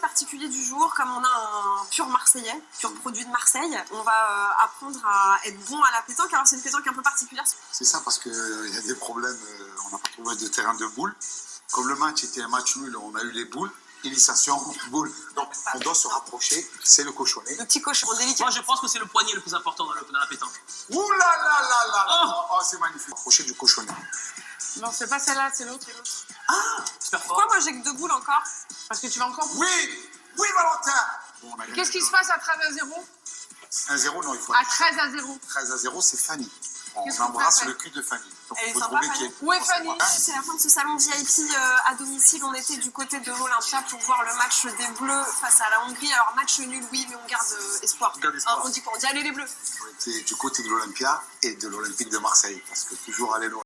particulier du jour, comme on a un pur Marseillais, pur produit de Marseille, on va euh, apprendre à être bon à la pétanque. Alors c'est une pétanque un peu particulière. C'est ça parce qu'il y a des problèmes, euh, on n'a pas trouvé de terrain de boules. Comme le match était un match nul, on a eu les boules. Initiation, boule. Donc on doit se rapprocher, c'est le cochonnet. Le petit cochon délicat. Moi, je pense que c'est le poignet le plus important dans, le- dans la pétanque. Ouh là là là là là Oh. Oh, c'est magnifique. Rapprocher du cochonnet. Non, c'est pas celle-là, c'est l'autre. J'ai que deux boules encore Parce que tu vas encore. Oui Oui Valentin Bon, gagné. Qu'est-ce qui se passe à 13 à 0 1-0, non, il faut À 13 à 0. 13 à 0, c'est Fanny. On embrasse le cul de Fanny. Donc Elle sympa, Fanny. qui est. Où est Fanny C'est la fin de ce salon VIP euh, à domicile. On était du côté de l'Olympia pour voir le match des Bleus face à la Hongrie. Alors match nul, oui, mais on garde euh, espoir. On garde espoir. Hein, on dit quoi On dit allez les Bleus. On était du côté de l'Olympia et de l'Olympique de Marseille. Parce que toujours aller loin.